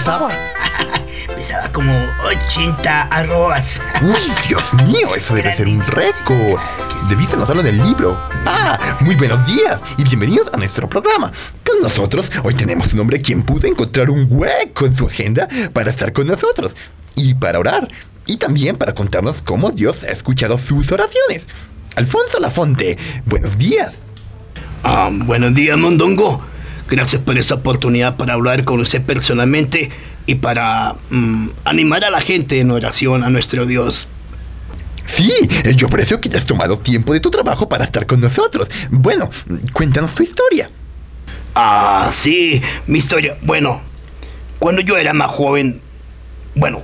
pesaba? Pesaba como 80 arrobas. Uy, Dios mío, eso debe ser un récord. Debiste notarlo en el libro. Ah, muy buenos días y bienvenidos a nuestro programa. Con nosotros hoy tenemos un hombre quien pudo encontrar un hueco en su agenda para estar con nosotros y para orar y también para contarnos cómo Dios ha escuchado sus oraciones. Alfonso Lafonte, buenos días. Ah, buenos días, Mondongo. Gracias por esta oportunidad para hablar con usted personalmente y para mm, animar a la gente en oración a nuestro Dios. Sí, eh, yo aprecio que hayas tomado tiempo de tu trabajo para estar con nosotros. Bueno, cuéntanos tu historia. Ah, sí, mi historia. Bueno, cuando yo era más joven, bueno,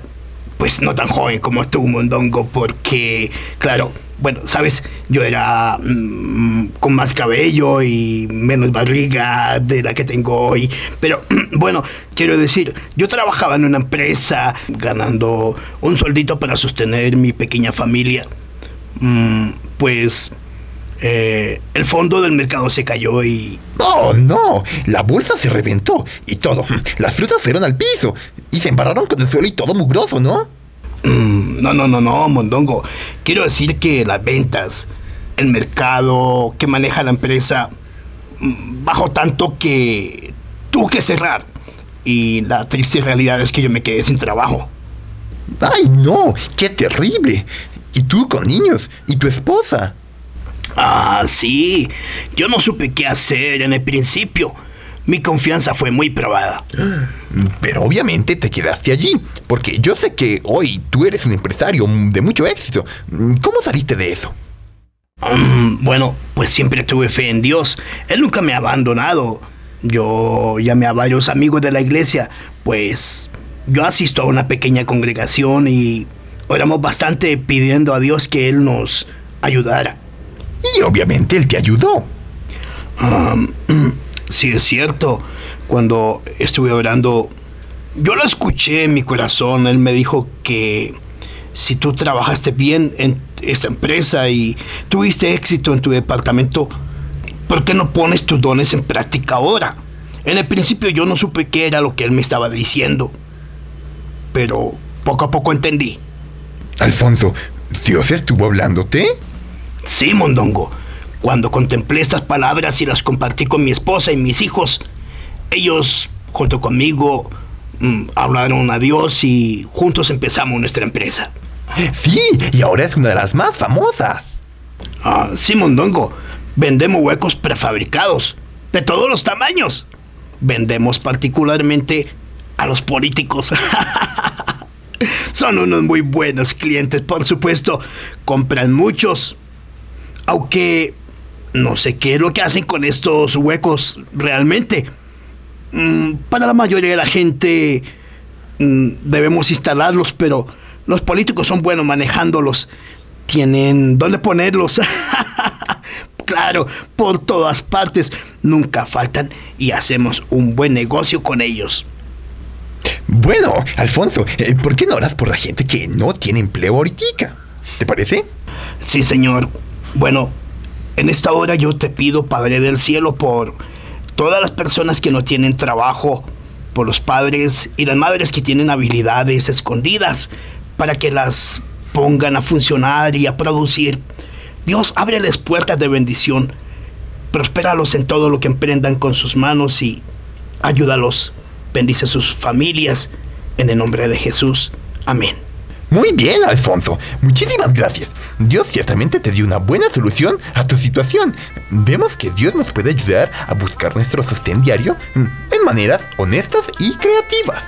pues no tan joven como tú, Mondongo, porque, claro, bueno, sabes, yo era mm, con más cabello y menos barriga de la que tengo hoy. Pero bueno, quiero decir, yo trabajaba en una empresa ganando un sueldito para sostener mi pequeña familia. Mm, pues eh, el fondo del mercado se cayó y... Oh, no, la bolsa se reventó y todo. Las frutas fueron al piso y se embarraron con el suelo y todo mugroso, ¿no? Mm, no, no, no, no, Mondongo. Quiero decir que las ventas, el mercado que maneja la empresa, mm, bajó tanto que tuvo que cerrar. Y la triste realidad es que yo me quedé sin trabajo. ¡Ay, no! ¡Qué terrible! ¿Y tú con niños? ¿Y tu esposa? Ah, sí. Yo no supe qué hacer en el principio mi confianza fue muy probada. Pero obviamente te quedaste allí, porque yo sé que hoy tú eres un empresario de mucho éxito. ¿Cómo saliste de eso? Mm, bueno, pues siempre tuve fe en Dios. Él nunca me ha abandonado. Yo llamé a varios amigos de la iglesia, pues yo asisto a una pequeña congregación y oramos bastante pidiendo a Dios que Él nos ayudara. Y obviamente Él te ayudó. Um, Sí, es cierto. Cuando estuve orando, yo lo escuché en mi corazón. Él me dijo que si tú trabajaste bien en esta empresa y tuviste éxito en tu departamento, ¿por qué no pones tus dones en práctica ahora? En el principio yo no supe qué era lo que él me estaba diciendo, pero poco a poco entendí. Alfonso, ¿Dios estuvo hablándote? Sí, Mondongo. Cuando contemplé estas palabras y las compartí con mi esposa y mis hijos, ellos, junto conmigo, mm, hablaron a Dios y juntos empezamos nuestra empresa. Sí, y ahora es una de las más famosas. Ah, sí, Mondongo. Vendemos huecos prefabricados, de todos los tamaños. Vendemos particularmente a los políticos. Son unos muy buenos clientes, por supuesto. Compran muchos. Aunque no sé qué es lo que hacen con estos huecos realmente. Mm, para la mayoría de la gente mm, debemos instalarlos, pero los políticos son buenos manejándolos. Tienen dónde ponerlos. claro, por todas partes. Nunca faltan y hacemos un buen negocio con ellos. Bueno, Alfonso, eh, ¿por qué no oras por la gente que no tiene empleo ahorita? ¿Te parece? Sí, señor. Bueno, en esta hora yo te pido, Padre del Cielo, por todas las personas que no tienen trabajo, por los padres y las madres que tienen habilidades escondidas, para que las pongan a funcionar y a producir. Dios, ábreles puertas de bendición, prospéralos en todo lo que emprendan con sus manos y ayúdalos. Bendice sus familias, en el nombre de Jesús. Amén. Muy bien, Alfonso. Muchísimas gracias. Dios ciertamente te dio una buena solución a tu situación. Vemos que Dios nos puede ayudar a buscar nuestro sostén diario mm, en maneras honestas y creativas.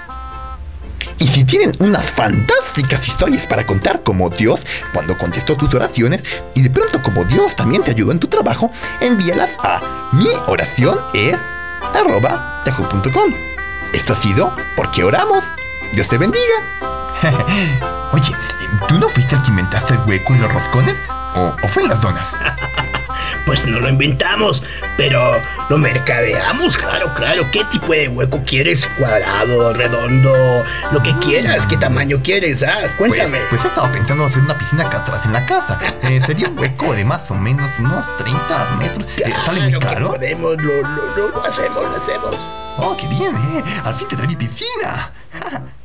Y si tienen unas fantásticas historias para contar como Dios cuando contestó tus oraciones y de pronto como Dios también te ayudó en tu trabajo, envíalas a mi oración es Esto ha sido porque oramos. Dios te bendiga. Oye, ¿tú no fuiste el que inventaste el hueco y los roscones? ¿O, fue en las donas? pues no lo inventamos, pero lo mercadeamos, claro, claro. ¿Qué tipo de hueco quieres? ¿Cuadrado, redondo? Lo que quieras, ¿qué tamaño quieres? Ah, cuéntame. Pues, pues he estado pensando hacer una piscina acá atrás en la casa. Eh, sería un hueco de más o menos unos 30 metros. Eh, ¿Sale muy Claro caro? podemos, lo, lo, lo, lo hacemos, lo hacemos. Oh, qué bien, eh. Al fin te trae mi piscina.